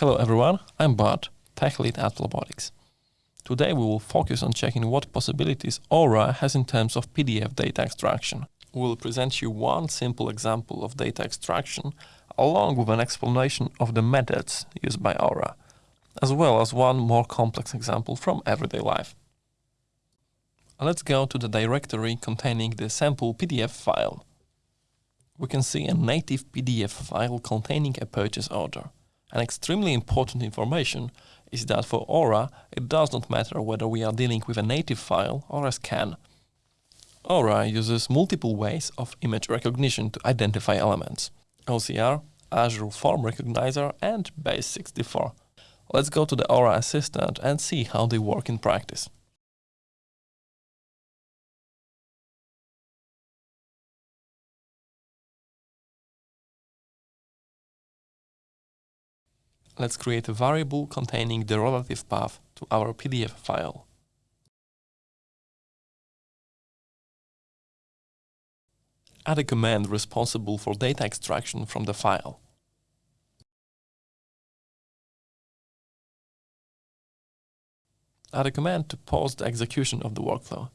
Hello everyone, I'm Bart, tech lead at Flobotics. Today we will focus on checking what possibilities Aura has in terms of PDF data extraction. We will present you one simple example of data extraction along with an explanation of the methods used by Aura, as well as one more complex example from everyday life. Let's go to the directory containing the sample PDF file. We can see a native PDF file containing a purchase order. An extremely important information is that for Aura, it does not matter whether we are dealing with a native file or a scan. Aura uses multiple ways of image recognition to identify elements. OCR, Azure Form Recognizer and Base64. Let's go to the Aura Assistant and see how they work in practice. Let's create a variable containing the relative path to our PDF file. Add a command responsible for data extraction from the file. Add a command to pause the execution of the workflow.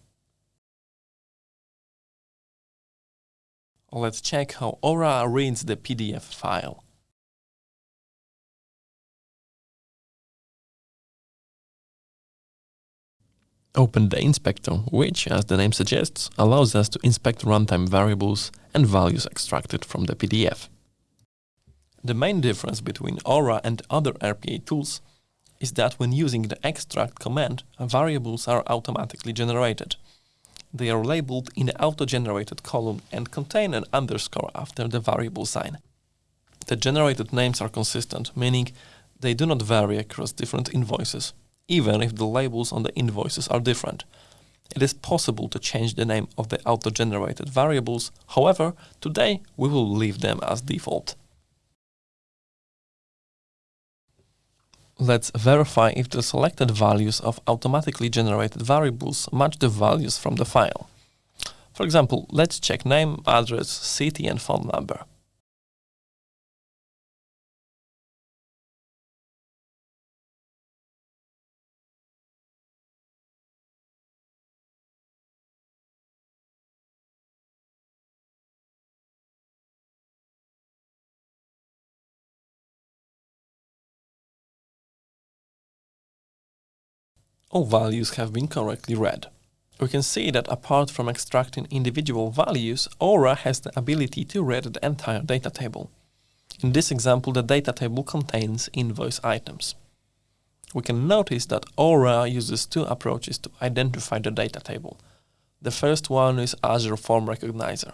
Let's check how Aura reads the PDF file. Open the inspector, which, as the name suggests, allows us to inspect runtime variables and values extracted from the PDF. The main difference between Aura and other RPA tools is that when using the extract command, variables are automatically generated. They are labeled in the auto-generated column and contain an underscore after the variable sign. The generated names are consistent, meaning they do not vary across different invoices even if the labels on the invoices are different. It is possible to change the name of the auto-generated variables, however, today we will leave them as default. Let's verify if the selected values of automatically generated variables match the values from the file. For example, let's check name, address, city and phone number. All values have been correctly read. We can see that apart from extracting individual values, Aura has the ability to read the entire data table. In this example, the data table contains invoice items. We can notice that Aura uses two approaches to identify the data table. The first one is Azure Form Recognizer,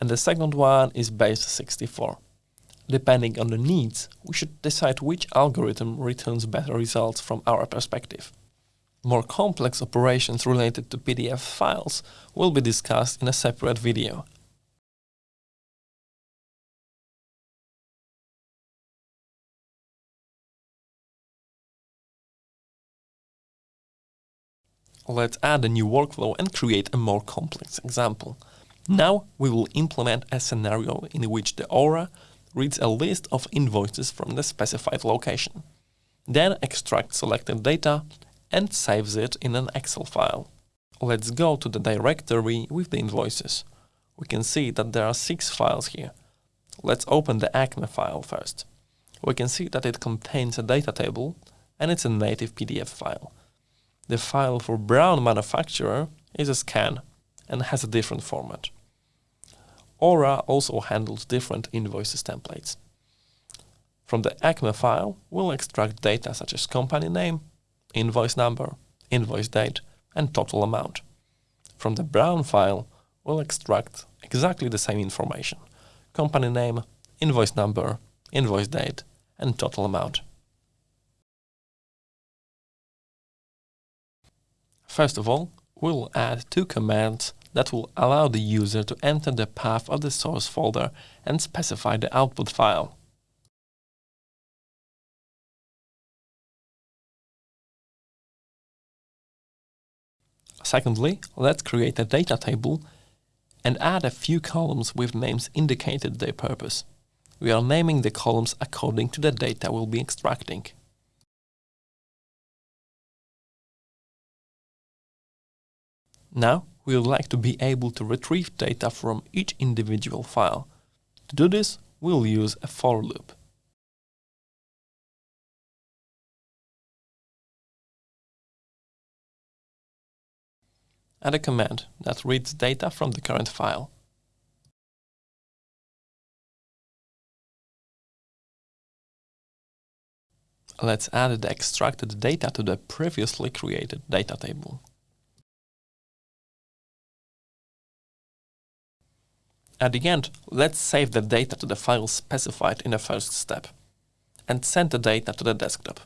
and the second one is Base64. Depending on the needs, we should decide which algorithm returns better results from our perspective. More complex operations related to PDF files will be discussed in a separate video. Let's add a new workflow and create a more complex example. Now we will implement a scenario in which the Aura reads a list of invoices from the specified location. Then extract selected data and saves it in an Excel file. Let's go to the directory with the invoices. We can see that there are six files here. Let's open the ACME file first. We can see that it contains a data table and it's a native PDF file. The file for Brown Manufacturer is a scan and has a different format. Aura also handles different invoices templates. From the ACME file, we'll extract data such as company name, invoice number, invoice date, and total amount. From the Brown file, we'll extract exactly the same information, company name, invoice number, invoice date, and total amount. First of all, we'll add two commands that will allow the user to enter the path of the source folder and specify the output file. Secondly, let's create a data table and add a few columns with names indicated their purpose. we are naming the columns according to the data we'll be extracting. Now, we would like to be able to retrieve data from each individual file. To do this, we'll use a for loop. Add a command that reads data from the current file. Let's add the extracted data to the previously created data table. At the end, let's save the data to the file specified in the first step and send the data to the desktop.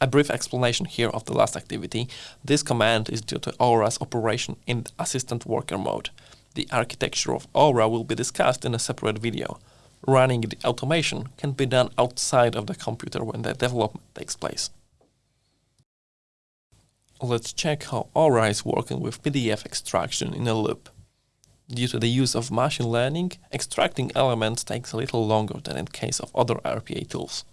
A brief explanation here of the last activity. This command is due to Aura's operation in assistant worker mode. The architecture of Aura will be discussed in a separate video running the automation can be done outside of the computer when the development takes place. Let's check how Aura is working with PDF extraction in a loop. Due to the use of machine learning, extracting elements takes a little longer than in case of other RPA tools.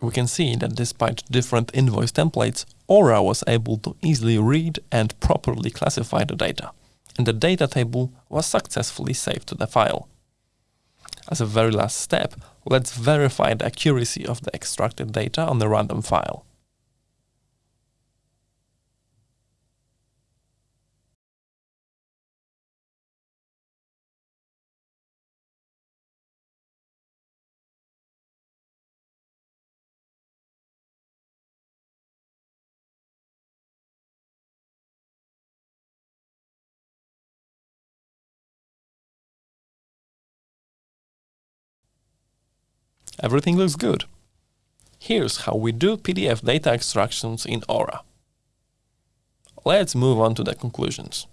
We can see that despite different invoice templates, Aura was able to easily read and properly classify the data, and the data table was successfully saved to the file. As a very last step, let's verify the accuracy of the extracted data on the random file. Everything looks good. Here's how we do PDF data extractions in Aura. Let's move on to the conclusions.